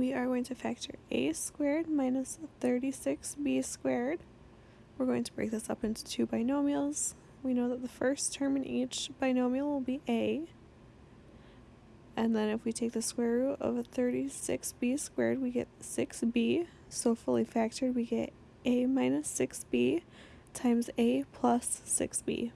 we are going to factor a squared minus 36b squared. We're going to break this up into two binomials. We know that the first term in each binomial will be a. And then if we take the square root of 36b squared, we get 6b. So fully factored, we get a minus 6b times a plus 6b.